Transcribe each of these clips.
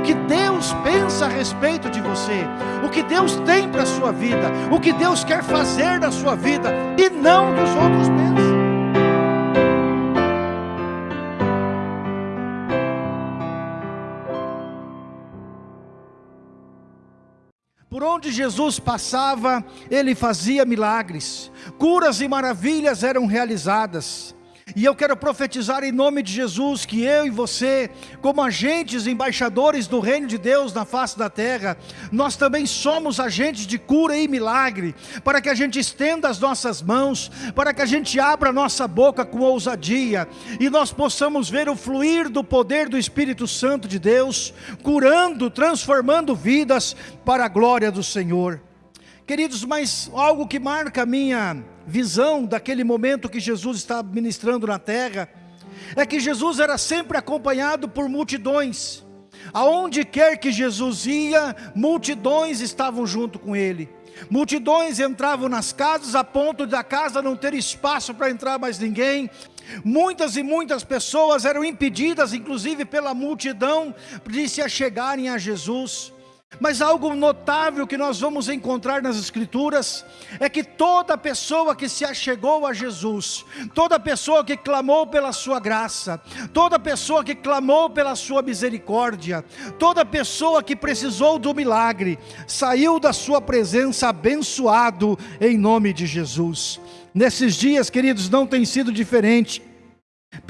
o que Deus pensa a respeito de você, o que Deus tem para a sua vida, o que Deus quer fazer na sua vida e não dos outros pensam. Por onde Jesus passava, ele fazia milagres, curas e maravilhas eram realizadas. E eu quero profetizar em nome de Jesus que eu e você, como agentes embaixadores do reino de Deus na face da terra, nós também somos agentes de cura e milagre, para que a gente estenda as nossas mãos, para que a gente abra a nossa boca com ousadia e nós possamos ver o fluir do poder do Espírito Santo de Deus, curando, transformando vidas para a glória do Senhor. Queridos, mas algo que marca a minha visão daquele momento que Jesus está ministrando na terra, é que Jesus era sempre acompanhado por multidões. Aonde quer que Jesus ia, multidões estavam junto com ele. Multidões entravam nas casas a ponto da casa não ter espaço para entrar mais ninguém. Muitas e muitas pessoas eram impedidas, inclusive pela multidão, de se achegarem a Jesus. Mas algo notável que nós vamos encontrar nas Escrituras é que toda pessoa que se achegou a Jesus, toda pessoa que clamou pela sua graça, toda pessoa que clamou pela sua misericórdia, toda pessoa que precisou do milagre, saiu da sua presença abençoado em nome de Jesus. Nesses dias, queridos, não tem sido diferente.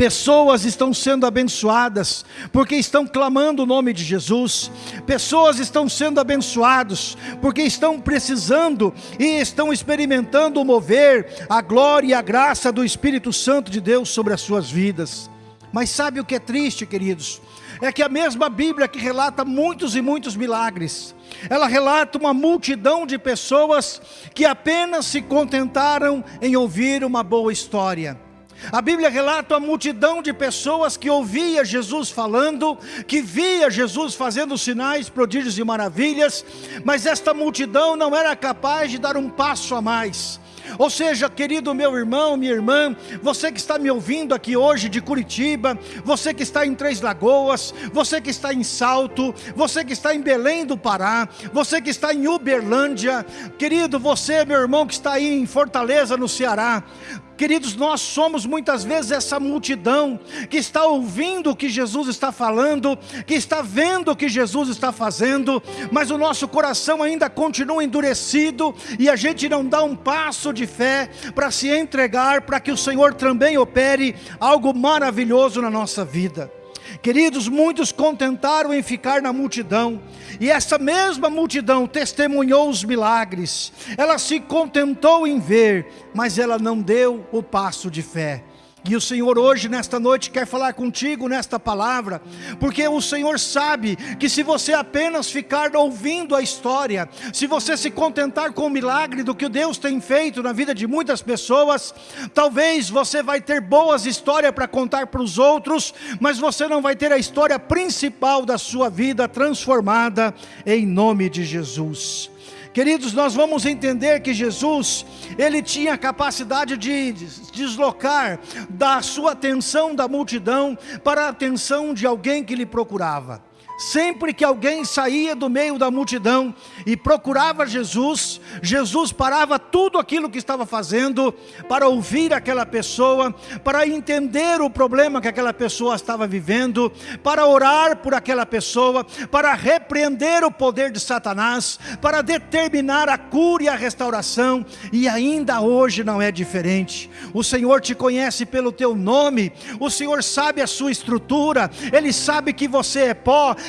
Pessoas estão sendo abençoadas porque estão clamando o nome de Jesus. Pessoas estão sendo abençoados porque estão precisando e estão experimentando mover, a glória e a graça do Espírito Santo de Deus sobre as suas vidas. Mas sabe o que é triste, queridos? É que a mesma Bíblia que relata muitos e muitos milagres, ela relata uma multidão de pessoas que apenas se contentaram em ouvir uma boa história a Bíblia relata a multidão de pessoas que ouvia Jesus falando, que via Jesus fazendo sinais, prodígios e maravilhas, mas esta multidão não era capaz de dar um passo a mais. Ou seja, querido meu irmão, minha irmã, você que está me ouvindo aqui hoje de Curitiba, você que está em Três Lagoas, você que está em Salto, você que está em Belém do Pará, você que está em Uberlândia, querido, você, meu irmão que está aí em Fortaleza, no Ceará, Queridos, nós somos muitas vezes essa multidão que está ouvindo o que Jesus está falando, que está vendo o que Jesus está fazendo, mas o nosso coração ainda continua endurecido e a gente não dá um passo de fé para se entregar, para que o Senhor também opere algo maravilhoso na nossa vida. Queridos, muitos contentaram em ficar na multidão, e essa mesma multidão testemunhou os milagres, ela se contentou em ver, mas ela não deu o passo de fé. E o Senhor hoje, nesta noite, quer falar contigo nesta palavra, porque o Senhor sabe que se você apenas ficar ouvindo a história, se você se contentar com o milagre do que Deus tem feito na vida de muitas pessoas, talvez você vai ter boas histórias para contar para os outros, mas você não vai ter a história principal da sua vida transformada em nome de Jesus. Queridos, nós vamos entender que Jesus, ele tinha a capacidade de deslocar da sua atenção da multidão para a atenção de alguém que lhe procurava. Sempre que alguém saía do meio da multidão e procurava Jesus, Jesus parava tudo aquilo que estava fazendo para ouvir aquela pessoa, para entender o problema que aquela pessoa estava vivendo, para orar por aquela pessoa, para repreender o poder de Satanás, para determinar a cura e a restauração, e ainda hoje não é diferente. O Senhor te conhece pelo teu nome, o Senhor sabe a sua estrutura, Ele sabe que você é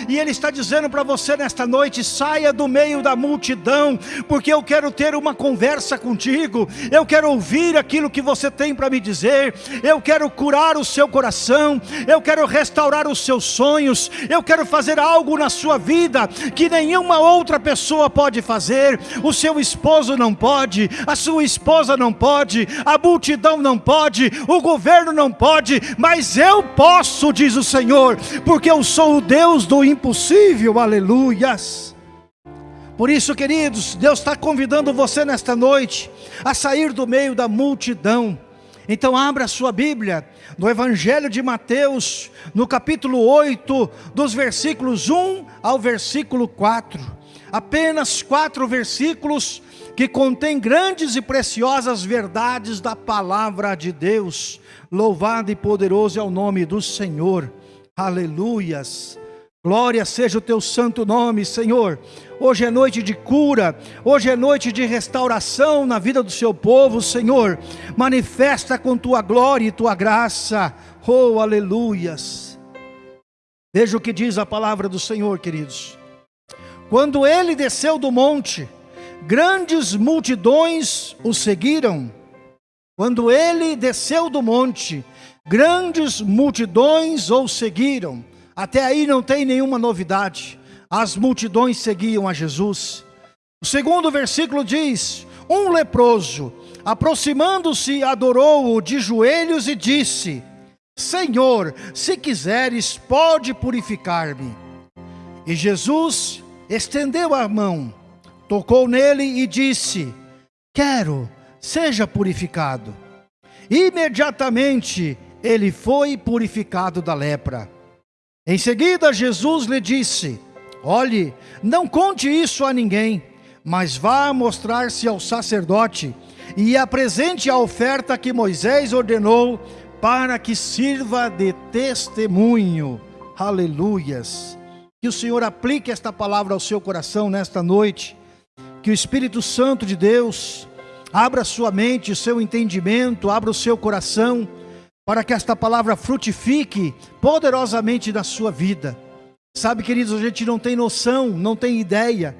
e Ele está dizendo para você nesta noite: saia do meio da multidão, porque eu quero ter uma conversa contigo, eu quero ouvir aquilo que você tem para me dizer, eu quero curar o seu coração, eu quero restaurar os seus sonhos, eu quero fazer algo na sua vida que nenhuma outra pessoa pode fazer, o seu esposo não pode, a sua esposa não pode, a multidão não pode, o governo não pode, mas eu posso, diz o Senhor, porque eu sou o Deus do impossível, aleluias. Por isso, queridos, Deus está convidando você nesta noite a sair do meio da multidão Então abra sua Bíblia no Evangelho de Mateus, no capítulo 8, dos versículos 1 ao versículo 4. Apenas quatro versículos que contêm grandes e preciosas verdades da palavra de Deus. Louvado e poderoso é o nome do Senhor. Aleluias. Glória seja o teu santo nome, Senhor. Hoje é noite de cura, hoje é noite de restauração na vida do seu povo, Senhor. Manifesta com tua glória e tua graça. Oh, aleluias. Veja o que diz a palavra do Senhor, queridos. Quando ele desceu do monte, grandes multidões o seguiram. Quando ele desceu do monte, grandes multidões o seguiram. Até aí não tem nenhuma novidade. As multidões seguiam a Jesus. O segundo versículo diz: Um leproso, aproximando-se, adorou-o de joelhos e disse: Senhor, se quiseres, pode purificar-me. E Jesus estendeu a mão, tocou nele e disse: Quero, seja purificado. Imediatamente ele foi purificado da lepra. Em seguida, Jesus lhe disse: Olhe, não conte isso a ninguém, mas vá mostrar-se ao sacerdote e apresente a oferta que Moisés ordenou para que sirva de testemunho. Aleluias. Que o Senhor aplique esta palavra ao seu coração nesta noite. Que o Espírito Santo de Deus abra sua mente, seu entendimento, abra o seu coração para que esta palavra frutifique poderosamente na sua vida. Sabe, queridos, a gente não tem noção, não tem ideia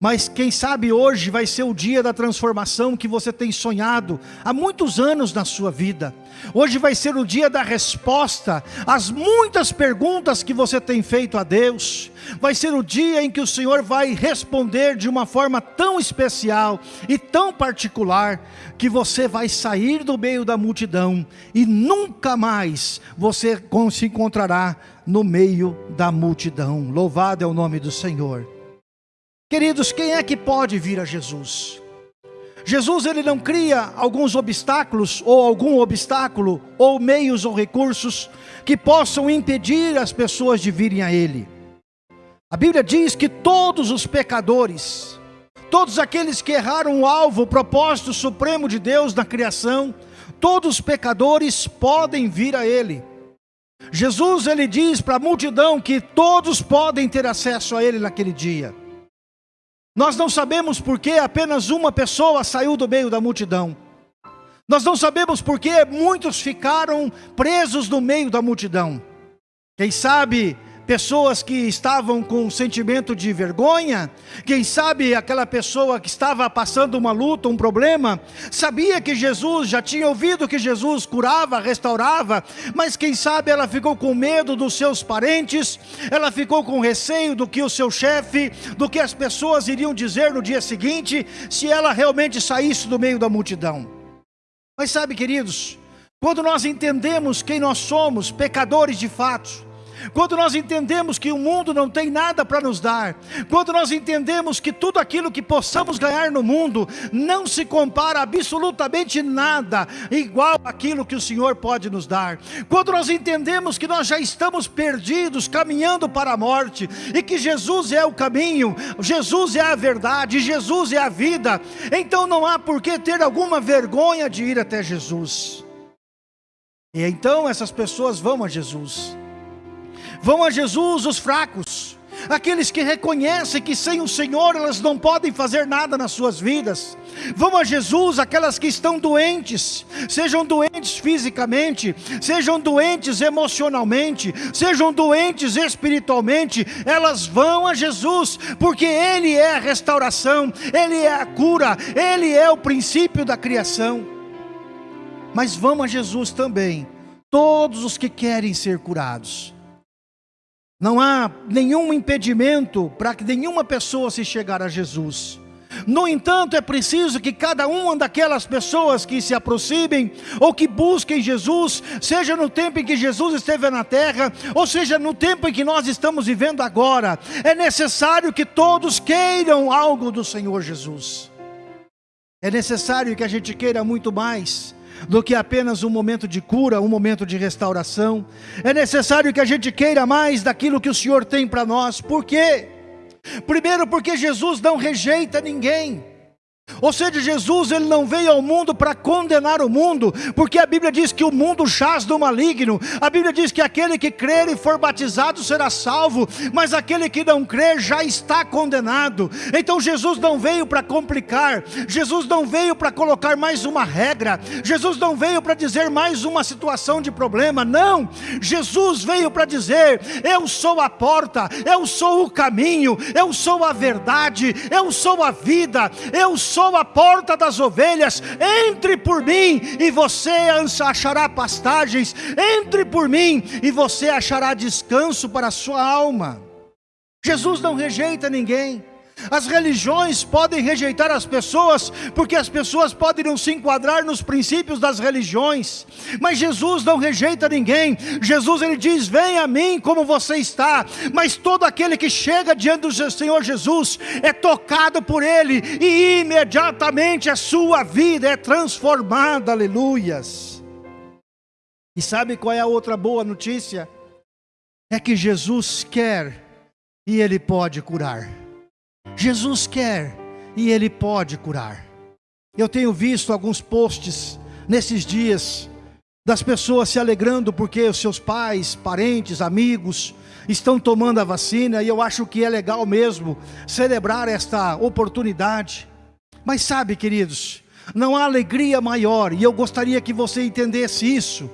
mas quem sabe hoje vai ser o dia da transformação que você tem sonhado há muitos anos na sua vida. Hoje vai ser o dia da resposta às muitas perguntas que você tem feito a Deus. Vai ser o dia em que o Senhor vai responder de uma forma tão especial e tão particular que você vai sair do meio da multidão e nunca mais você se encontrará no meio da multidão. Louvado é o nome do Senhor. Queridos, quem é que pode vir a Jesus? Jesus ele não cria alguns obstáculos ou algum obstáculo ou meios ou recursos que possam impedir as pessoas de virem a ele. A Bíblia diz que todos os pecadores, todos aqueles que erraram o alvo, o propósito supremo de Deus na criação, todos os pecadores podem vir a ele. Jesus ele diz para a multidão que todos podem ter acesso a ele naquele dia. Nós não sabemos por que apenas uma pessoa saiu do meio da multidão. Nós não sabemos por que muitos ficaram presos no meio da multidão. Quem sabe pessoas que estavam com um sentimento de vergonha, quem sabe aquela pessoa que estava passando uma luta, um problema, sabia que Jesus, já tinha ouvido que Jesus curava, restaurava, mas quem sabe ela ficou com medo dos seus parentes, ela ficou com receio do que o seu chefe, do que as pessoas iriam dizer no dia seguinte, se ela realmente saísse do meio da multidão. Mas sabe, queridos, quando nós entendemos quem nós somos, pecadores de fato, quando nós entendemos que o mundo não tem nada para nos dar, quando nós entendemos que tudo aquilo que possamos ganhar no mundo não se compara absolutamente nada igual aquilo que o Senhor pode nos dar, quando nós entendemos que nós já estamos perdidos, caminhando para a morte, e que Jesus é o caminho, Jesus é a verdade, Jesus é a vida, então não há por que ter alguma vergonha de ir até Jesus. E então essas pessoas vão a Jesus. Vão a Jesus os fracos, aqueles que reconhecem que sem o Senhor elas não podem fazer nada nas suas vidas. Vão a Jesus aquelas que estão doentes, sejam doentes fisicamente, sejam doentes emocionalmente, sejam doentes espiritualmente, elas vão a Jesus, porque Ele é a restauração, Ele é a cura, Ele é o princípio da criação. Mas vão a Jesus também, todos os que querem ser curados não há nenhum impedimento para que nenhuma pessoa se chegar a Jesus. No entanto, é preciso que cada uma daquelas pessoas que se aproximem ou que busquem Jesus, seja no tempo em que Jesus esteve na terra, ou seja no tempo em que nós estamos vivendo agora, é necessário que todos queiram algo do Senhor Jesus. É necessário que a gente queira muito mais do que apenas um momento de cura, um momento de restauração. É necessário que a gente queira mais daquilo que o Senhor tem para nós. Por quê? Primeiro, porque Jesus não rejeita ninguém. Ou seja, Jesus ele não veio ao mundo para condenar o mundo, porque a Bíblia diz que o mundo chaz do maligno. A Bíblia diz que aquele que crer e for batizado será salvo, mas aquele que não crer já está condenado. Então Jesus não veio para complicar, Jesus não veio para colocar mais uma regra, Jesus não veio para dizer mais uma situação de problema. Não, Jesus veio para dizer: Eu sou a porta, eu sou o caminho, eu sou a verdade, eu sou a vida, eu sou sou a porta das ovelhas, entre por mim e você achará pastagens, entre por mim e você achará descanso para a sua alma. Jesus não rejeita ninguém. As religiões podem rejeitar as pessoas, porque as pessoas podem não se enquadrar nos princípios das religiões, mas Jesus não rejeita ninguém. Jesus ele diz: Vem a mim como você está. Mas todo aquele que chega diante do Senhor Jesus é tocado por Ele, e imediatamente a sua vida é transformada. Aleluias. E sabe qual é a outra boa notícia? É que Jesus quer e Ele pode curar. Jesus quer e Ele pode curar. Eu tenho visto alguns posts nesses dias das pessoas se alegrando porque os seus pais, parentes, amigos estão tomando a vacina e eu acho que é legal mesmo celebrar esta oportunidade. Mas sabe, queridos, não há alegria maior e eu gostaria que você entendesse isso.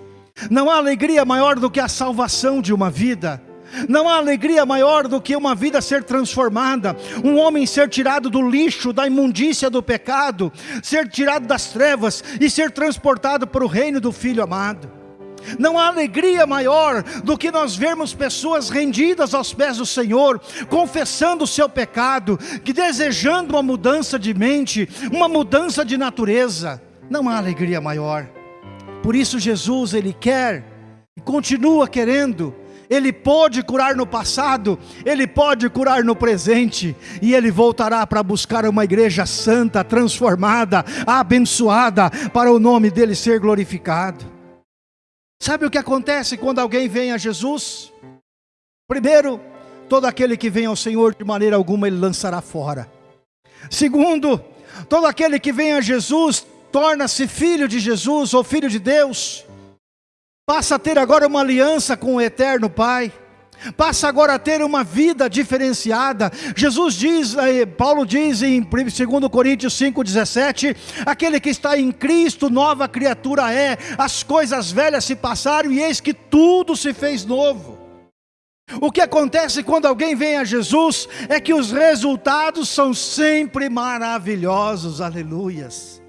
Não há alegria maior do que a salvação de uma vida. Não há alegria maior do que uma vida ser transformada, um homem ser tirado do lixo, da imundícia do pecado, ser tirado das trevas e ser transportado para o reino do Filho amado. Não há alegria maior do que nós vermos pessoas rendidas aos pés do Senhor, confessando o seu pecado, que desejando uma mudança de mente, uma mudança de natureza. Não há alegria maior. Por isso Jesus ele quer e continua querendo ele pode curar no passado, Ele pode curar no presente, e Ele voltará para buscar uma igreja santa, transformada, abençoada, para o nome dEle ser glorificado. Sabe o que acontece quando alguém vem a Jesus? Primeiro, todo aquele que vem ao Senhor de maneira alguma Ele lançará fora. Segundo, todo aquele que vem a Jesus torna-se filho de Jesus ou filho de Deus passa a ter agora uma aliança com o eterno Pai, passa agora a ter uma vida diferenciada. Jesus diz, eh, Paulo diz em 2 Coríntios 5,17: aquele que está em Cristo, nova criatura é, as coisas velhas se passaram e eis que tudo se fez novo. O que acontece quando alguém vem a Jesus é que os resultados são sempre maravilhosos, aleluias.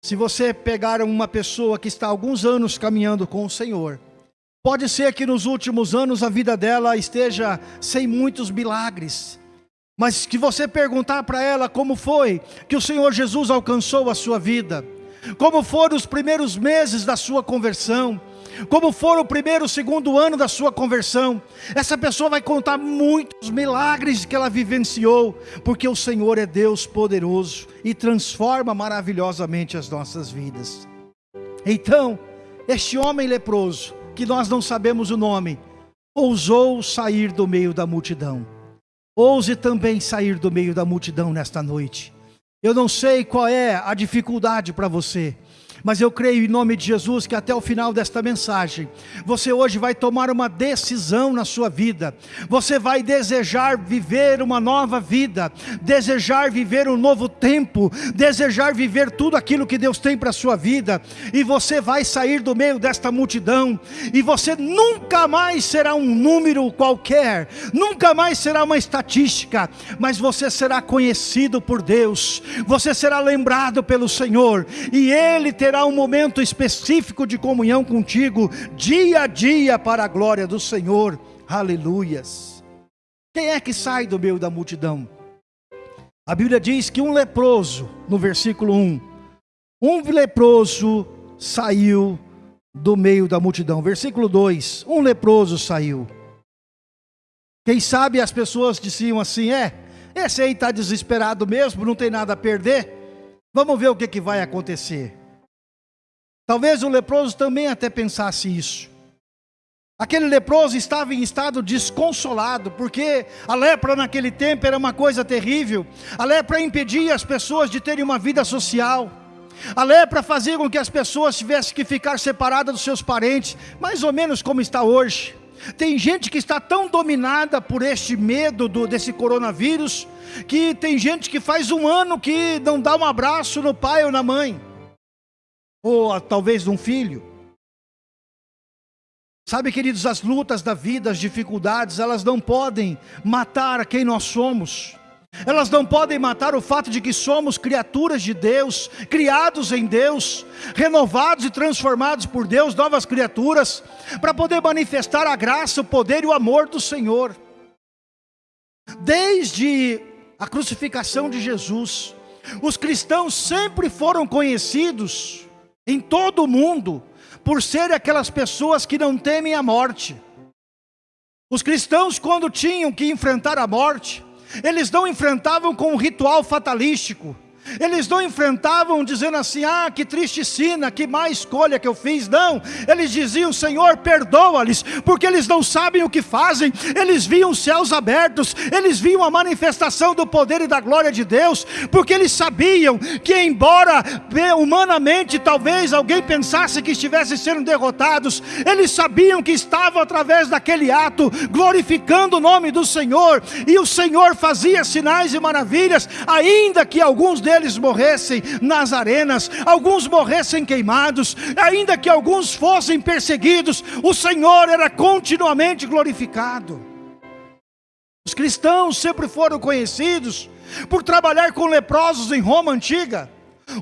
Se você pegar uma pessoa que está há alguns anos caminhando com o Senhor, pode ser que nos últimos anos a vida dela esteja sem muitos milagres, mas que você perguntar para ela como foi que o Senhor Jesus alcançou a sua vida, como foram os primeiros meses da sua conversão, como for o primeiro, o segundo ano da sua conversão, essa pessoa vai contar muitos milagres que ela vivenciou, porque o Senhor é Deus poderoso e transforma maravilhosamente as nossas vidas. Então, este homem leproso, que nós não sabemos o nome, ousou sair do meio da multidão. Ouse também sair do meio da multidão nesta noite. Eu não sei qual é a dificuldade para você. Mas eu creio em nome de Jesus que até o final desta mensagem, você hoje vai tomar uma decisão na sua vida. Você vai desejar viver uma nova vida, desejar viver um novo tempo, desejar viver tudo aquilo que Deus tem para a sua vida. E você vai sair do meio desta multidão, e você nunca mais será um número qualquer, nunca mais será uma estatística, mas você será conhecido por Deus, você será lembrado pelo Senhor, e Ele terá terá um momento específico de comunhão contigo, dia a dia, para a glória do Senhor. Aleluias. Quem é que sai do meio da multidão? A Bíblia diz que um leproso, no versículo 1, um leproso saiu do meio da multidão. Versículo 2: um leproso saiu. Quem sabe as pessoas diziam assim: é, esse aí está desesperado mesmo, não tem nada a perder. Vamos ver o que, que vai acontecer. Talvez o leproso também até pensasse isso. Aquele leproso estava em estado desconsolado, porque a lepra naquele tempo era uma coisa terrível. A lepra impedia as pessoas de terem uma vida social. A lepra fazia com que as pessoas tivessem que ficar separadas dos seus parentes, mais ou menos como está hoje. Tem gente que está tão dominada por este medo do, desse coronavírus, que tem gente que faz um ano que não dá um abraço no pai ou na mãe, ou talvez num filho. Sabe, queridos, as lutas da vida, as dificuldades, elas não podem matar quem nós somos. Elas não podem matar o fato de que somos criaturas de Deus, criados em Deus, renovados e transformados por Deus, novas criaturas, para poder manifestar a graça, o poder e o amor do Senhor. Desde a crucificação de Jesus, os cristãos sempre foram conhecidos em todo o mundo por serem aquelas pessoas que não temem a morte. Os cristãos, quando tinham que enfrentar a morte, eles não enfrentavam com um ritual fatalístico, eles não enfrentavam dizendo assim, ah, que triste sina, que má escolha que eu fiz. Não, eles diziam, Senhor, perdoa-lhes, porque eles não sabem o que fazem. Eles viam os céus abertos, eles viam a manifestação do poder e da glória de Deus, porque eles sabiam que, embora humanamente talvez alguém pensasse que estivessem sendo derrotados, eles sabiam que estavam através daquele ato glorificando o nome do Senhor, e o Senhor fazia sinais e maravilhas, ainda que alguns deles deles morressem nas arenas, alguns morressem queimados, ainda que alguns fossem perseguidos, o Senhor era continuamente glorificado. Os cristãos sempre foram conhecidos por trabalhar com leprosos em Roma antiga.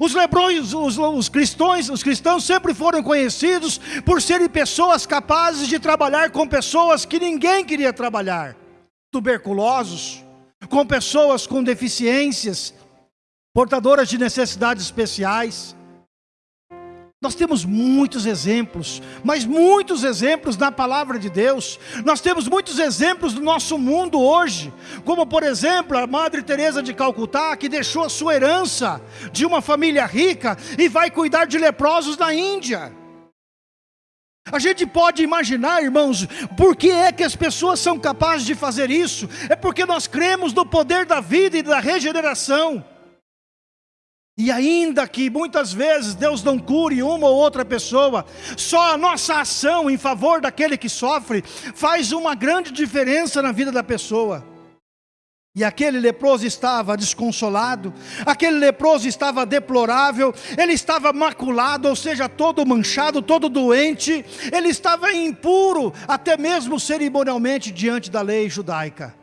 Os lebrões, os, os, cristãos, os cristãos sempre foram conhecidos por serem pessoas capazes de trabalhar com pessoas que ninguém queria trabalhar. Tuberculosos, com pessoas com deficiências, portadoras de necessidades especiais. Nós temos muitos exemplos, mas muitos exemplos na palavra de Deus. Nós temos muitos exemplos do nosso mundo hoje, como por exemplo a Madre Teresa de Calcutá, que deixou a sua herança de uma família rica e vai cuidar de leprosos na Índia. A gente pode imaginar, irmãos, por que é que as pessoas são capazes de fazer isso? É porque nós cremos no poder da vida e da regeneração. E ainda que muitas vezes Deus não cure uma ou outra pessoa, só a nossa ação em favor daquele que sofre faz uma grande diferença na vida da pessoa. E aquele leproso estava desconsolado, aquele leproso estava deplorável, ele estava maculado, ou seja, todo manchado, todo doente, ele estava impuro, até mesmo cerimonialmente diante da lei judaica.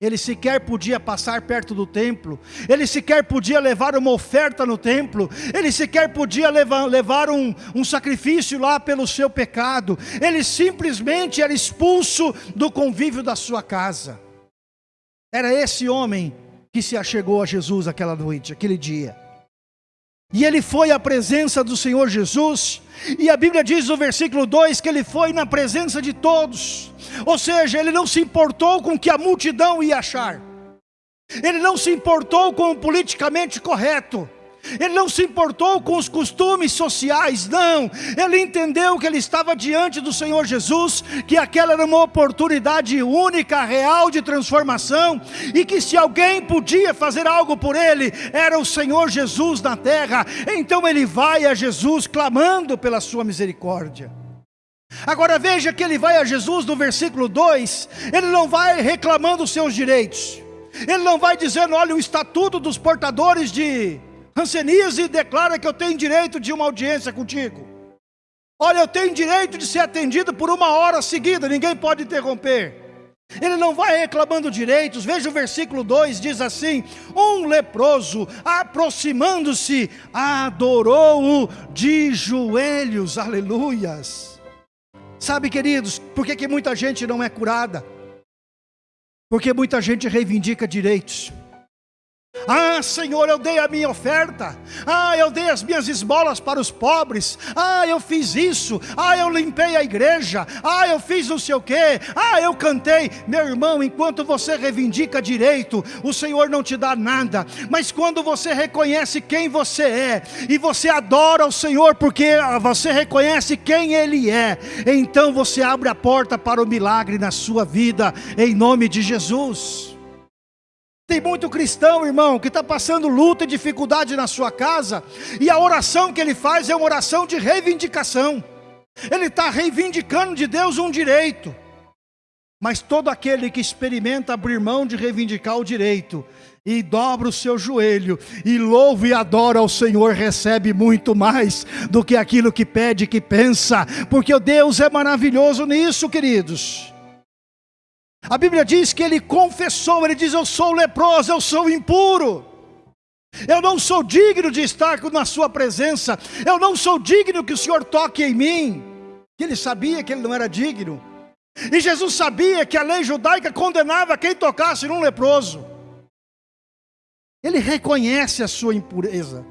Ele sequer podia passar perto do templo, ele sequer podia levar uma oferta no templo, ele sequer podia levar, levar um, um sacrifício lá pelo seu pecado, ele simplesmente era expulso do convívio da sua casa. Era esse homem que se achegou a Jesus aquela noite, aquele dia. E ele foi à presença do Senhor Jesus, e a Bíblia diz no versículo 2 que ele foi na presença de todos, ou seja, ele não se importou com o que a multidão ia achar, ele não se importou com o politicamente correto, ele não se importou com os costumes sociais, não. Ele entendeu que ele estava diante do Senhor Jesus, que aquela era uma oportunidade única, real de transformação, e que se alguém podia fazer algo por ele, era o Senhor Jesus na terra. Então ele vai a Jesus clamando pela sua misericórdia. Agora veja que ele vai a Jesus no versículo 2, ele não vai reclamando os seus direitos, ele não vai dizendo, olha, o estatuto dos portadores de Hanseníase declara que eu tenho direito de uma audiência contigo. Olha, eu tenho direito de ser atendido por uma hora seguida, ninguém pode interromper. Ele não vai reclamando direitos, veja o versículo 2: diz assim: Um leproso, aproximando-se, adorou-o de joelhos, aleluias. Sabe, queridos, por que, que muita gente não é curada? Porque muita gente reivindica direitos. Ah, Senhor, eu dei a minha oferta. Ah, eu dei as minhas esmolas para os pobres. Ah, eu fiz isso. Ah, eu limpei a igreja. Ah, eu fiz não sei o quê. Ah, eu cantei. Meu irmão, enquanto você reivindica direito, o Senhor não te dá nada. Mas quando você reconhece quem você é e você adora o Senhor porque você reconhece quem Ele é, então você abre a porta para o milagre na sua vida, em nome de Jesus. Tem muito cristão, irmão, que está passando luta e dificuldade na sua casa, e a oração que ele faz é uma oração de reivindicação. Ele está reivindicando de Deus um direito. Mas todo aquele que experimenta abrir mão de reivindicar o direito, e dobra o seu joelho, e louva e adora ao Senhor, recebe muito mais do que aquilo que pede, que pensa, porque Deus é maravilhoso nisso, queridos. A Bíblia diz que ele confessou, ele diz: Eu sou leproso, eu sou impuro. Eu não sou digno de estar na sua presença. Eu não sou digno que o Senhor toque em mim. Ele sabia que ele não era digno. E Jesus sabia que a lei judaica condenava quem tocasse num leproso. Ele reconhece a sua impureza.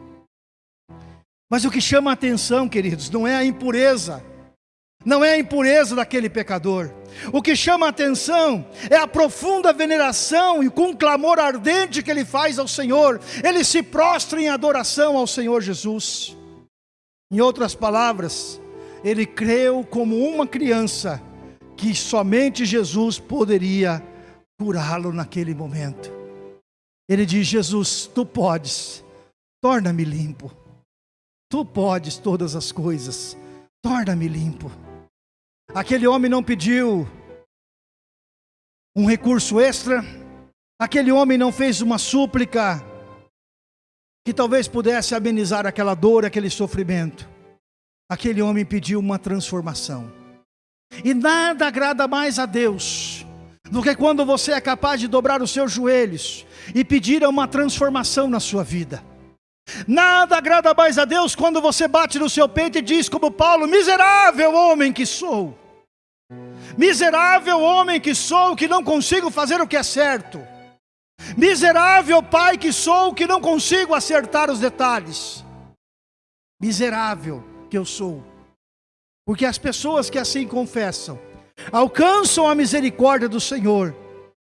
Mas o que chama a atenção, queridos, não é a impureza, não é a impureza daquele pecador. O que chama a atenção é a profunda veneração e com um clamor ardente que ele faz ao Senhor. Ele se prostra em adoração ao Senhor Jesus. Em outras palavras, ele creu como uma criança que somente Jesus poderia curá-lo naquele momento. Ele diz: Jesus, tu podes, torna-me limpo. Tu podes todas as coisas, torna-me limpo. Aquele homem não pediu um recurso extra, aquele homem não fez uma súplica que talvez pudesse amenizar aquela dor, aquele sofrimento. Aquele homem pediu uma transformação. E nada agrada mais a Deus do que quando você é capaz de dobrar os seus joelhos e pedir uma transformação na sua vida. Nada agrada mais a Deus quando você bate no seu peito e diz, como Paulo: Miserável homem que sou, miserável homem que sou, que não consigo fazer o que é certo, miserável pai que sou, que não consigo acertar os detalhes, miserável que eu sou, porque as pessoas que assim confessam, alcançam a misericórdia do Senhor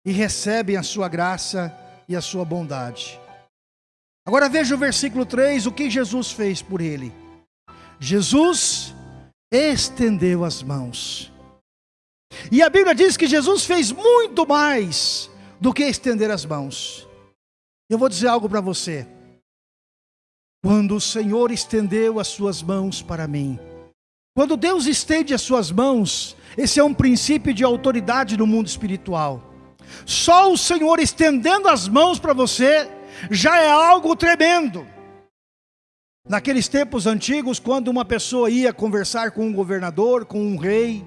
e recebem a sua graça e a sua bondade. Agora veja o versículo 3, o que Jesus fez por ele. Jesus estendeu as mãos. E a Bíblia diz que Jesus fez muito mais do que estender as mãos. Eu vou dizer algo para você. Quando o Senhor estendeu as suas mãos para mim, quando Deus estende as suas mãos, esse é um princípio de autoridade no mundo espiritual. Só o Senhor estendendo as mãos para você, já é algo tremendo. Naqueles tempos antigos, quando uma pessoa ia conversar com um governador, com um rei,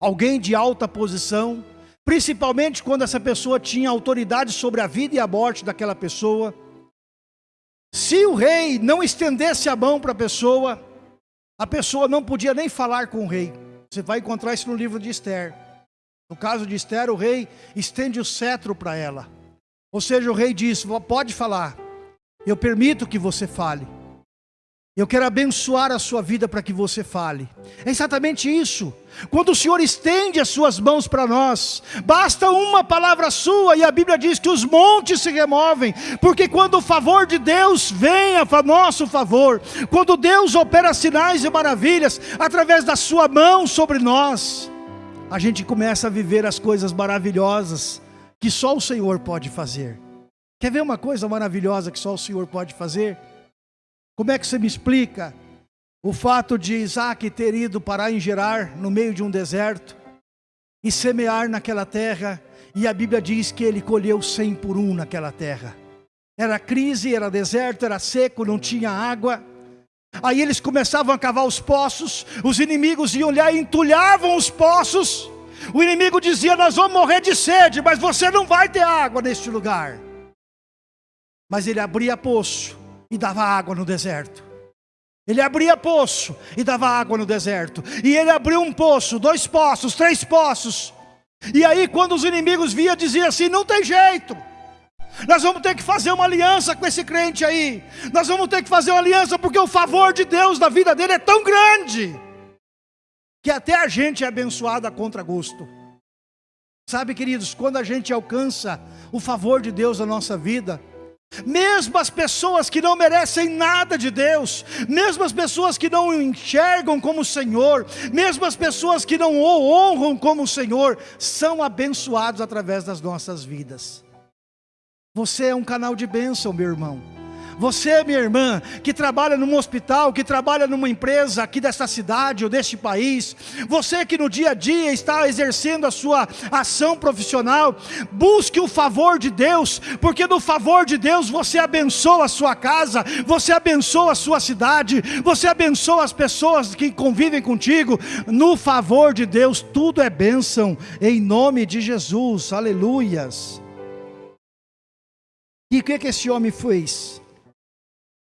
alguém de alta posição, principalmente quando essa pessoa tinha autoridade sobre a vida e a morte daquela pessoa, se o rei não estendesse a mão para a pessoa, a pessoa não podia nem falar com o rei. Você vai encontrar isso no livro de Esther. No caso de Esther, o rei estende o cetro para ela. Ou seja, o rei diz: pode falar, eu permito que você fale. Eu quero abençoar a sua vida para que você fale. É exatamente isso. Quando o Senhor estende as suas mãos para nós, basta uma palavra sua e a Bíblia diz que os montes se removem, porque quando o favor de Deus vem a nosso favor, quando Deus opera sinais e maravilhas através da sua mão sobre nós, a gente começa a viver as coisas maravilhosas que só o Senhor pode fazer. Quer ver uma coisa maravilhosa que só o Senhor pode fazer? Como é que você me explica o fato de Isaac ter ido parar em Gerar, no meio de um deserto, e semear naquela terra, e a Bíblia diz que ele colheu cem por um naquela terra. Era crise, era deserto, era seco, não tinha água. Aí eles começavam a cavar os poços, os inimigos iam lá e entulhavam os poços, o inimigo dizia: Nós vamos morrer de sede, mas você não vai ter água neste lugar. Mas ele abria poço e dava água no deserto. Ele abria poço e dava água no deserto. E ele abriu um poço, dois poços, três poços. E aí, quando os inimigos via, dizia assim: Não tem jeito. Nós vamos ter que fazer uma aliança com esse crente aí. Nós vamos ter que fazer uma aliança porque o favor de Deus na vida dele é tão grande que até a gente é abençoado a contragosto. Sabe, queridos, quando a gente alcança o favor de Deus na nossa vida, mesmo as pessoas que não merecem nada de Deus, mesmo as pessoas que não o enxergam como o Senhor, mesmo as pessoas que não o honram como o Senhor, são abençoados através das nossas vidas. Você é um canal de bênção, meu irmão. Você, minha irmã, que trabalha num hospital, que trabalha numa empresa aqui desta cidade ou deste país, você que no dia a dia está exercendo a sua ação profissional, busque o favor de Deus, porque no favor de Deus você abençoa a sua casa, você abençoa a sua cidade, você abençoa as pessoas que convivem contigo. No favor de Deus tudo é bênção, em nome de Jesus, aleluias. E o que, que esse homem fez?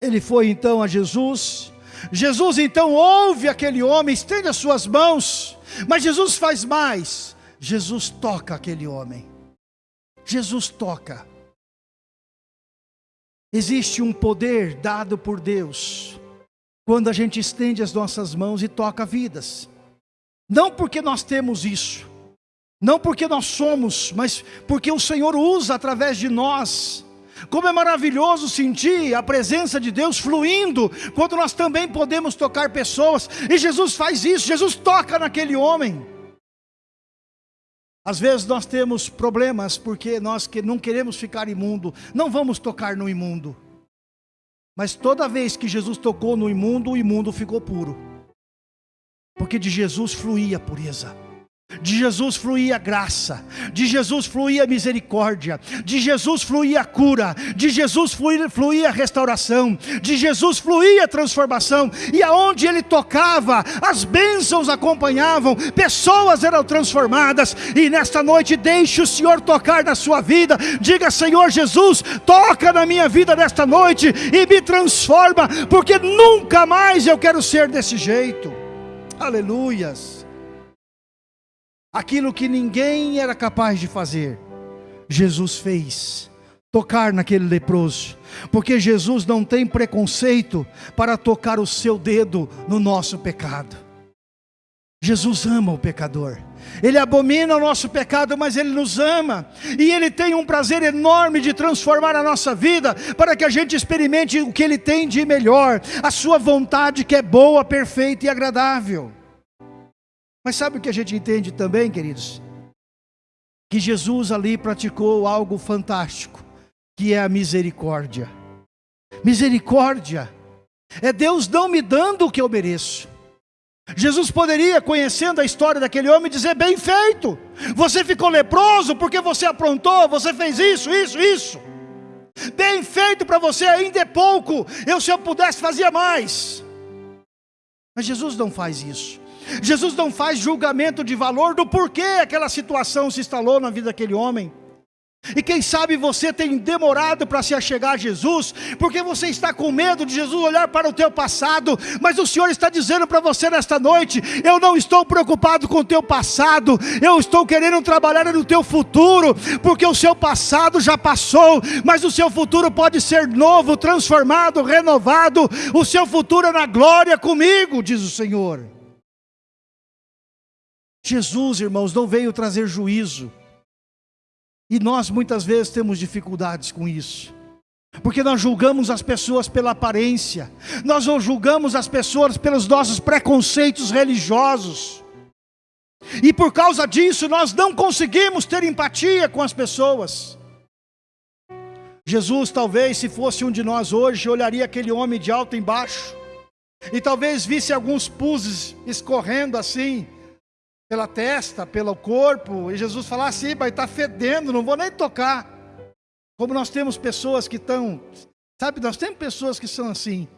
Ele foi então a Jesus. Jesus então ouve aquele homem, estende as suas mãos, mas Jesus faz mais. Jesus toca aquele homem. Jesus toca. Existe um poder dado por Deus quando a gente estende as nossas mãos e toca vidas. Não porque nós temos isso, não porque nós somos, mas porque o Senhor usa através de nós como é maravilhoso sentir a presença de Deus fluindo, quando nós também podemos tocar pessoas, e Jesus faz isso, Jesus toca naquele homem. Às vezes nós temos problemas porque nós que não queremos ficar imundo, não vamos tocar no imundo. Mas toda vez que Jesus tocou no imundo, o imundo ficou puro. Porque de Jesus fluía a pureza. De Jesus fluía graça, de Jesus fluía misericórdia, de Jesus fluía cura, de Jesus fluía, restauração, de Jesus fluía transformação, e aonde ele tocava, as bênçãos acompanhavam, pessoas eram transformadas, e nesta noite deixe o Senhor tocar na sua vida, diga Senhor Jesus, toca na minha vida nesta noite e me transforma, porque nunca mais eu quero ser desse jeito, aleluias aquilo que ninguém era capaz de fazer, Jesus fez. Tocar naquele leproso, porque Jesus não tem preconceito para tocar o seu dedo no nosso pecado. Jesus ama o pecador. Ele abomina o nosso pecado, mas Ele nos ama. E Ele tem um prazer enorme de transformar a nossa vida, para que a gente experimente o que Ele tem de melhor, a Sua vontade que é boa, perfeita e agradável. Mas sabe o que a gente entende também, queridos? Que Jesus ali praticou algo fantástico, que é a misericórdia. Misericórdia é Deus não me dando o que eu mereço. Jesus poderia, conhecendo a história daquele homem, dizer: bem feito, você ficou leproso porque você aprontou, você fez isso, isso, isso. Bem feito para você, ainda é pouco, eu se eu pudesse fazia mais. Mas Jesus não faz isso. Jesus não faz julgamento de valor do porquê aquela situação se instalou na vida daquele homem. E quem sabe você tem demorado para se achegar a Jesus, porque você está com medo de Jesus olhar para o teu passado, mas o Senhor está dizendo para você nesta noite: eu não estou preocupado com o teu passado, eu estou querendo trabalhar no teu futuro, porque o seu passado já passou, mas o seu futuro pode ser novo, transformado, renovado, o seu futuro é na glória comigo, diz o Senhor. Jesus, irmãos, não veio trazer juízo. E nós muitas vezes temos dificuldades com isso. Porque nós julgamos as pessoas pela aparência, nós julgamos as pessoas pelos nossos preconceitos religiosos, e por causa disso nós não conseguimos ter empatia com as pessoas. Jesus, talvez, se fosse um de nós hoje, olharia aquele homem de alto embaixo, e talvez visse alguns pulses escorrendo assim, pela testa, pelo corpo, e Jesus falar assim, vai estar tá fedendo, não vou nem tocar. Como nós temos pessoas que estão, sabe, nós temos pessoas que são assim,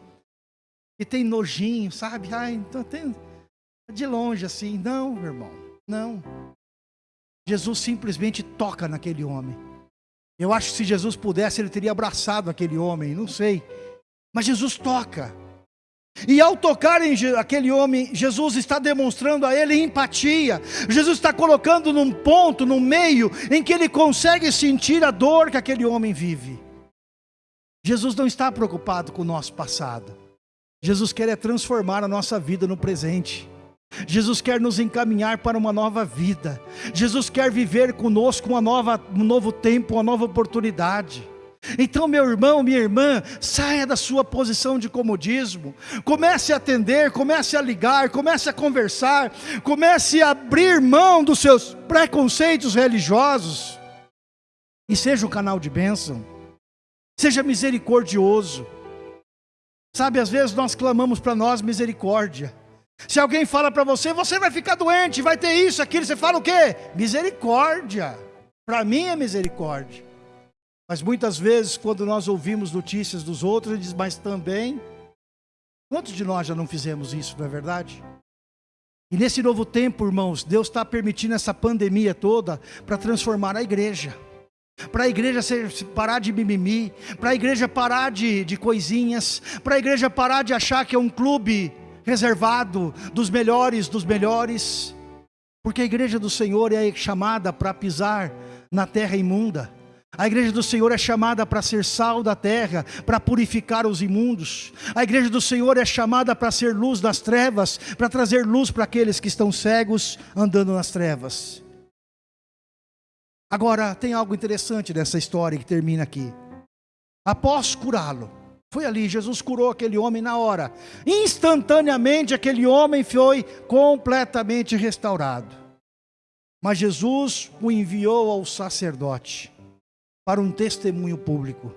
que tem nojinho, sabe? Ai, então tem de longe assim, não, meu irmão, não. Jesus simplesmente toca naquele homem. Eu acho que se Jesus pudesse, ele teria abraçado aquele homem, não sei. Mas Jesus toca. E ao tocar em aquele homem, Jesus está demonstrando a ele empatia. Jesus está colocando num ponto, num meio, em que ele consegue sentir a dor que aquele homem vive. Jesus não está preocupado com o nosso passado. Jesus quer é transformar a nossa vida no presente. Jesus quer nos encaminhar para uma nova vida. Jesus quer viver conosco uma nova, um novo tempo, uma nova oportunidade. Então, meu irmão, minha irmã, saia da sua posição de comodismo, comece a atender, comece a ligar, comece a conversar, comece a abrir mão dos seus preconceitos religiosos e seja um canal de bênção, seja misericordioso. Sabe, às vezes nós clamamos para nós misericórdia. Se alguém fala para você, você vai ficar doente, vai ter isso, aquilo, você fala o quê? Misericórdia. Para mim é misericórdia. Mas muitas vezes, quando nós ouvimos notícias dos outros, ele diz, mas também, quantos de nós já não fizemos isso, não é verdade? E nesse novo tempo, irmãos, Deus está permitindo essa pandemia toda para transformar a igreja. Para a igreja ser, parar de mimimi, para a igreja parar de, de coisinhas, para a igreja parar de achar que é um clube reservado dos melhores dos melhores, porque a igreja do Senhor é chamada para pisar na terra imunda. A igreja do Senhor é chamada para ser sal da terra, para purificar os imundos. A igreja do Senhor é chamada para ser luz das trevas, para trazer luz para aqueles que estão cegos andando nas trevas. Agora, tem algo interessante nessa história que termina aqui. Após curá-lo, foi ali, Jesus curou aquele homem na hora. Instantaneamente, aquele homem foi completamente restaurado. Mas Jesus o enviou ao sacerdote para um testemunho público.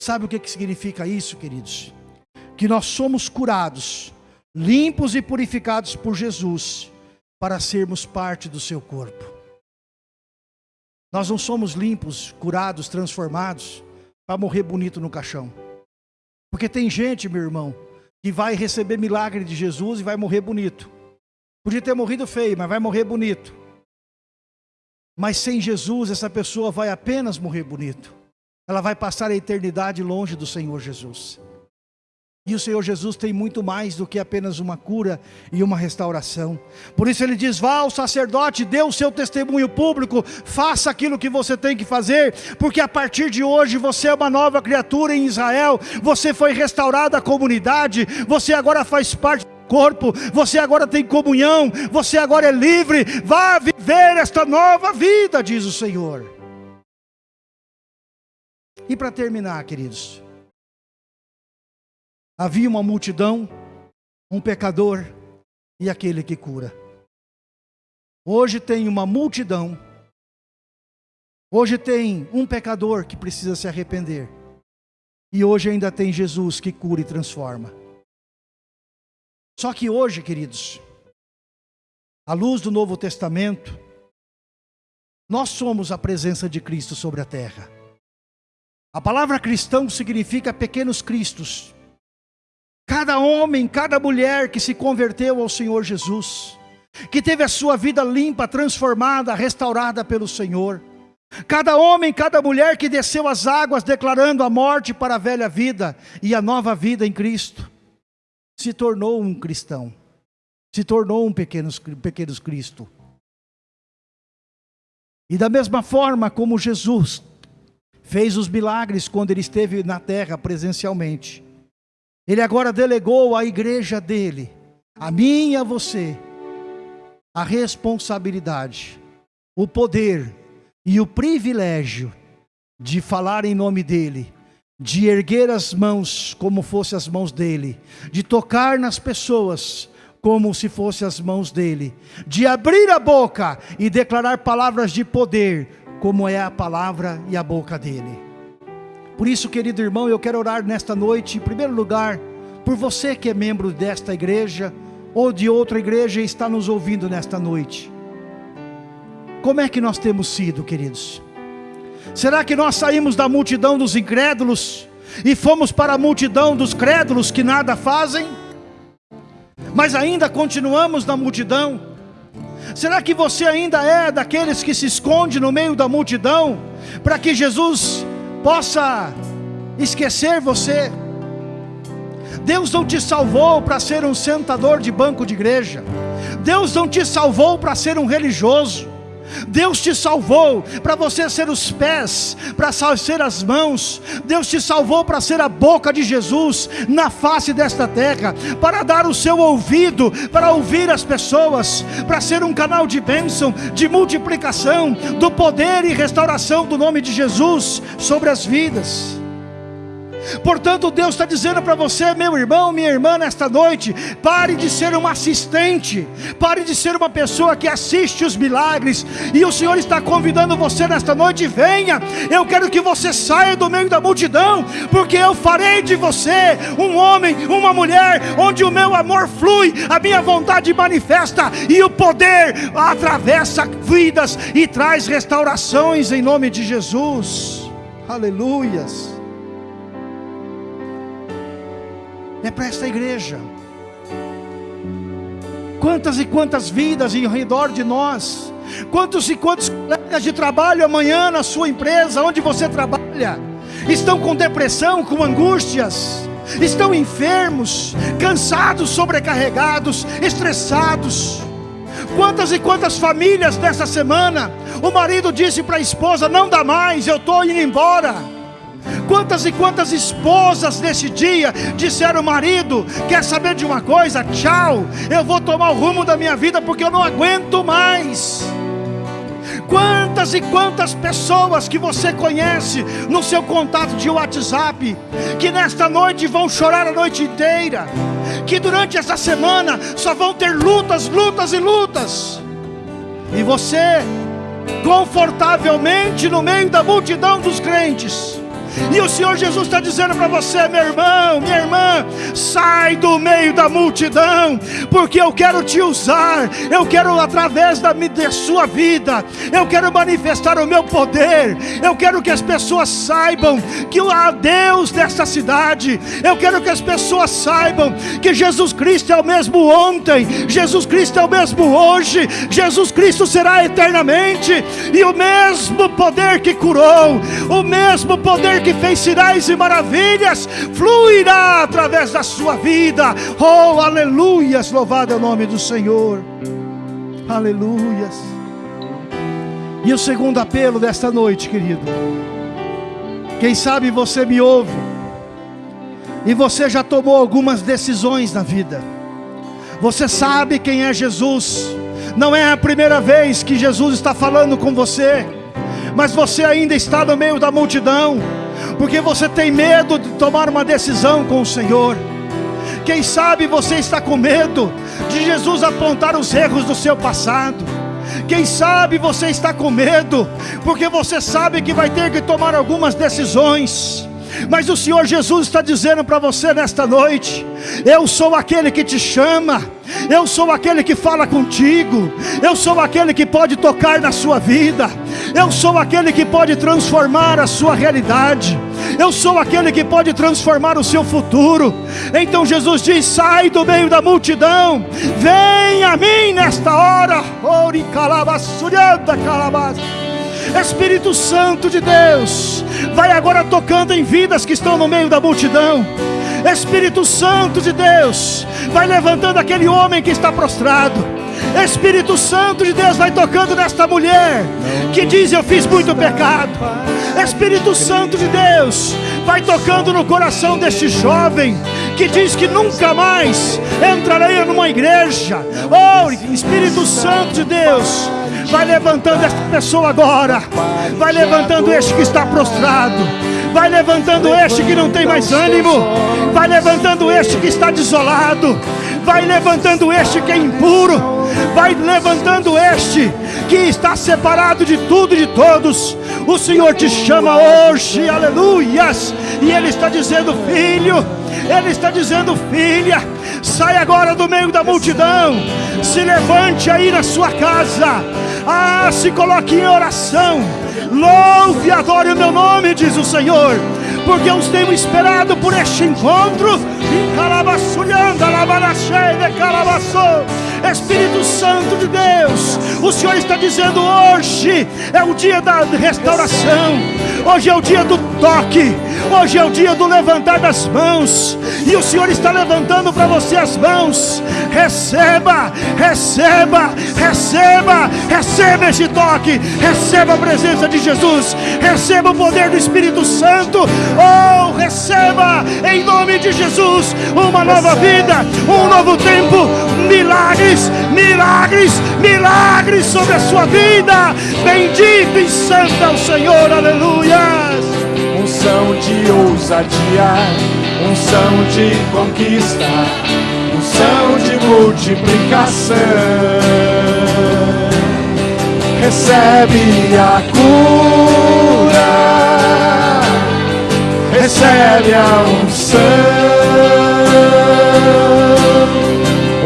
Sabe o que, significa isso, queridos? Que nós somos curados, limpos e purificados por Jesus, para sermos parte do seu corpo. Nós não somos limpos, curados, transformados, para morrer bonito no caixão. Porque tem gente, meu irmão, que vai receber milagre de Jesus e vai morrer bonito. Podia ter morrido feio, mas vai morrer bonito. Mas sem Jesus, essa pessoa vai apenas morrer bonito. Ela vai passar a eternidade longe do Senhor Jesus. E o Senhor Jesus tem muito mais do que apenas uma cura e uma restauração. Por isso ele diz: vá ao sacerdote, dê o seu testemunho público, faça aquilo que você tem que fazer, porque a partir de hoje você é uma nova criatura em Israel, você foi restaurado à comunidade, você agora faz parte corpo, você agora tem comunhão, você agora é livre, vá viver esta nova vida, diz o Senhor. E para terminar, queridos, havia uma multidão, um pecador e aquele que cura. Hoje tem uma multidão, hoje tem um pecador que precisa se arrepender, e hoje ainda tem Jesus que cura e transforma. Só que hoje, queridos, à luz do Novo Testamento, nós somos a presença de Cristo sobre a terra. A palavra cristão significa pequenos cristos. Cada homem, cada mulher que se converteu ao Senhor Jesus, que teve a sua vida limpa, transformada, restaurada pelo Senhor. Cada homem, cada mulher que desceu as águas declarando a morte para a velha vida e a nova vida em Cristo se tornou um cristão, se tornou um pequeno, pequeno Cristo. E da mesma forma como Jesus fez os milagres quando ele esteve na terra presencialmente, ele agora delegou à igreja dele, a mim e a você, a responsabilidade, o poder e o privilégio de falar em nome dele de erguer as mãos como fossem as mãos dele, de tocar nas pessoas como se fossem as mãos dele, de abrir a boca e declarar palavras de poder, como é a palavra e a boca dele. Por isso, querido irmão, eu quero orar nesta noite, em primeiro lugar, por você que é membro desta igreja ou de outra igreja e está nos ouvindo nesta noite. Como é que nós temos sido, queridos? Será que nós saímos da multidão dos incrédulos e fomos para a multidão dos crédulos que nada fazem? Mas ainda continuamos na multidão? Será que você ainda é daqueles que se esconde no meio da multidão para que Jesus possa esquecer você? Deus não te salvou para ser um sentador de banco de igreja. Deus não te salvou para ser um religioso. Deus te salvou para você ser os pés, para ser as mãos. Deus te salvou para ser a boca de Jesus na face desta terra, para dar o seu ouvido, para ouvir as pessoas, para ser um canal de bênção, de multiplicação, do poder e restauração do nome de Jesus sobre as vidas. Portanto, Deus está dizendo para você, meu irmão, minha irmã, nesta noite: pare de ser um assistente, pare de ser uma pessoa que assiste os milagres, e o Senhor está convidando você nesta noite: venha, eu quero que você saia do meio da multidão, porque eu farei de você um homem, uma mulher, onde o meu amor flui, a minha vontade manifesta, e o poder atravessa vidas e traz restaurações em nome de Jesus. Aleluias. É para esta igreja. Quantas e quantas vidas em redor de nós, quantos e quantos colegas de trabalho amanhã na sua empresa, onde você trabalha, estão com depressão, com angústias, estão enfermos, cansados, sobrecarregados, estressados. Quantas e quantas famílias nessa semana, o marido disse para a esposa: Não dá mais, eu estou indo embora. Quantas e quantas esposas nesse dia disseram ao marido: Quer saber de uma coisa? Tchau, eu vou tomar o rumo da minha vida porque eu não aguento mais. Quantas e quantas pessoas que você conhece no seu contato de WhatsApp, que nesta noite vão chorar a noite inteira, que durante essa semana só vão ter lutas, lutas e lutas, e você, confortavelmente no meio da multidão dos crentes, e o Senhor Jesus está dizendo para você, meu irmão, minha irmã, sai do meio da multidão, porque eu quero te usar, eu quero através da, da sua vida, eu quero manifestar o meu poder, eu quero que as pessoas saibam que há Deus nessa cidade, eu quero que as pessoas saibam que Jesus Cristo é o mesmo ontem, Jesus Cristo é o mesmo hoje, Jesus Cristo será eternamente, e o mesmo poder que curou, o mesmo poder que fez sinais e maravilhas, fluirá através da sua vida. Oh, aleluias! Louvado é o nome do Senhor. Aleluias. E o segundo apelo desta noite, querido. Quem sabe você me ouve e você já tomou algumas decisões na vida. Você sabe quem é Jesus. Não é a primeira vez que Jesus está falando com você, mas você ainda está no meio da multidão porque você tem medo de tomar uma decisão com o Senhor. Quem sabe você está com medo de Jesus apontar os erros do seu passado. Quem sabe você está com medo, porque você sabe que vai ter que tomar algumas decisões. Mas o Senhor Jesus está dizendo para você nesta noite: Eu sou aquele que te chama, eu sou aquele que fala contigo, eu sou aquele que pode tocar na sua vida, eu sou aquele que pode transformar a sua realidade, eu sou aquele que pode transformar o seu futuro. Então Jesus diz: Sai do meio da multidão, vem a mim nesta hora. Ori calabasurianda calabas. Espírito Santo de Deus, vai agora tocando em vidas que estão no meio da multidão. Espírito Santo de Deus, vai levantando aquele homem que está prostrado. Espírito Santo de Deus vai tocando nesta mulher que diz: Eu fiz muito pecado. Espírito Santo de Deus vai tocando no coração deste jovem que diz que nunca mais entrarei numa igreja. Oh, Espírito Santo de Deus, vai levantando esta pessoa agora, vai levantando este que está prostrado. Vai levantando este que não tem mais ânimo, vai levantando este que está desolado, vai levantando este que é impuro, vai levantando este que está separado de tudo e de todos. O Senhor te chama hoje, aleluias, e Ele está dizendo, filho, Ele está dizendo, filha, sai agora do meio da multidão, se levante aí na sua casa, ah, se coloque em oração. Louve e adore o meu nome, diz o Senhor, porque eu tenho esperado por este encontro. Espírito Santo de Deus, o Senhor está dizendo hoje é o dia da restauração, hoje é o dia do toque. Hoje é o dia do levantar das mãos. E o Senhor está levantando para você as mãos. Receba, receba, receba, receba este toque. Receba a presença de Jesus. Receba o poder do Espírito Santo. Oh, receba em nome de Jesus uma nova vida, um novo tempo. Milagres, milagres, milagres sobre a sua vida. Bendito e santo é o Senhor. Aleluias unção de ousadia, unção de conquista, unção de multiplicação. Recebe a cura, recebe a unção,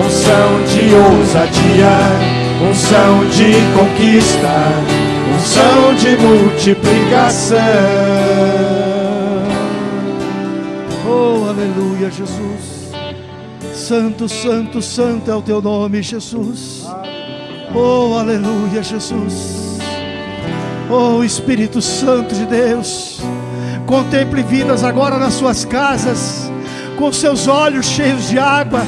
unção de ousadia, unção de conquista unção de multiplicação. Oh, aleluia, Jesus. Santo, santo, santo é o teu nome, Jesus. Oh, aleluia, Jesus. Oh, Espírito Santo de Deus. Contemple vidas agora nas suas casas, com seus olhos cheios de água,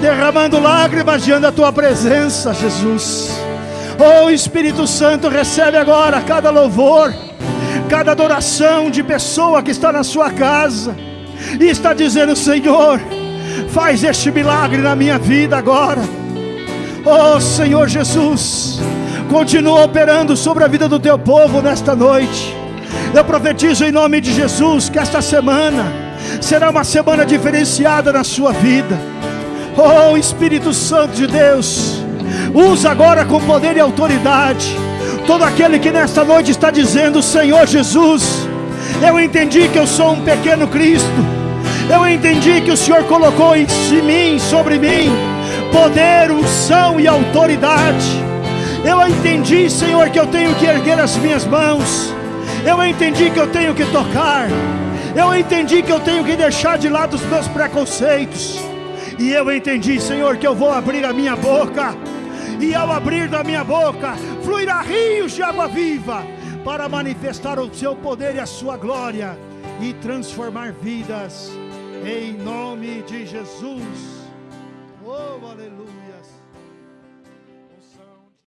derramando lágrimas diante da tua presença, Jesus. Oh Espírito Santo, recebe agora cada louvor, cada adoração de pessoa que está na sua casa e está dizendo: Senhor, faz este milagre na minha vida agora. Oh Senhor Jesus, continua operando sobre a vida do teu povo nesta noite. Eu profetizo em nome de Jesus que esta semana será uma semana diferenciada na sua vida. Oh Espírito Santo de Deus, Usa agora com poder e autoridade. Todo aquele que nesta noite está dizendo: Senhor Jesus, eu entendi que eu sou um pequeno Cristo. Eu entendi que o Senhor colocou em mim, sobre mim, poder, unção e autoridade. Eu entendi, Senhor, que eu tenho que erguer as minhas mãos. Eu entendi que eu tenho que tocar. Eu entendi que eu tenho que deixar de lado os meus preconceitos. E eu entendi, Senhor, que eu vou abrir a minha boca e ao abrir da minha boca fluirá rios de água viva para manifestar o seu poder e a sua glória e transformar vidas em nome de Jesus.